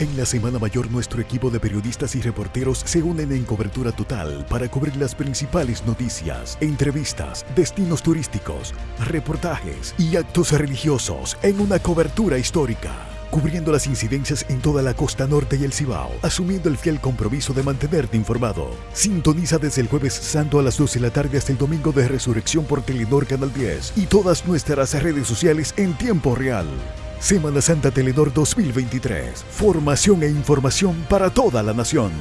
En la Semana Mayor nuestro equipo de periodistas y reporteros se unen en cobertura total para cubrir las principales noticias, entrevistas, destinos turísticos, reportajes y actos religiosos en una cobertura histórica cubriendo las incidencias en toda la costa norte y el Cibao, asumiendo el fiel compromiso de mantenerte informado. Sintoniza desde el jueves santo a las 12 de la tarde hasta el domingo de resurrección por Telenor Canal 10 y todas nuestras redes sociales en tiempo real. Semana Santa Telenor 2023. Formación e información para toda la nación.